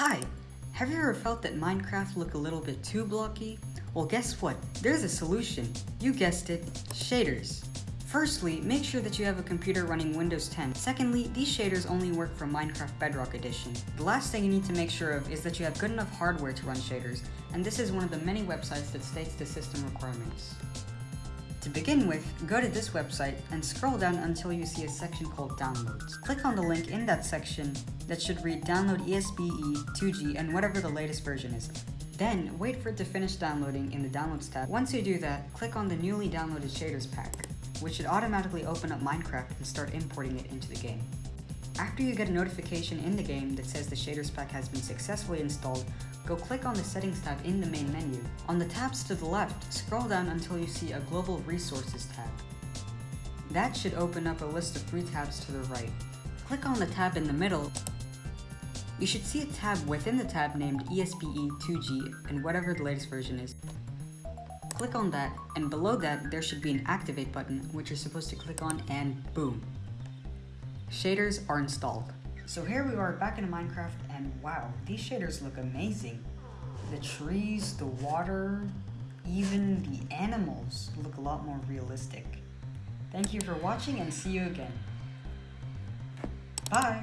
Hi! Have you ever felt that Minecraft look a little bit too blocky? Well guess what? There's a solution. You guessed it, shaders. Firstly, make sure that you have a computer running Windows 10. Secondly, these shaders only work for Minecraft Bedrock Edition. The last thing you need to make sure of is that you have good enough hardware to run shaders, and this is one of the many websites that states the system requirements. To begin with, go to this website and scroll down until you see a section called Downloads. Click on the link in that section that should read Download ESBE 2G and whatever the latest version is. Then, wait for it to finish downloading in the Downloads tab. Once you do that, click on the newly downloaded shaders pack, which should automatically open up Minecraft and start importing it into the game. After you get a notification in the game that says the shaders pack has been successfully installed, go click on the settings tab in the main menu. On the tabs to the left, scroll down until you see a global resources tab. That should open up a list of three tabs to the right. Click on the tab in the middle. You should see a tab within the tab named ESBE2G and whatever the latest version is. Click on that, and below that there should be an activate button which you're supposed to click on and boom, Shaders are installed. So here we are back in Minecraft and wow, these shaders look amazing. The trees, the water, even the animals look a lot more realistic. Thank you for watching and see you again. Bye!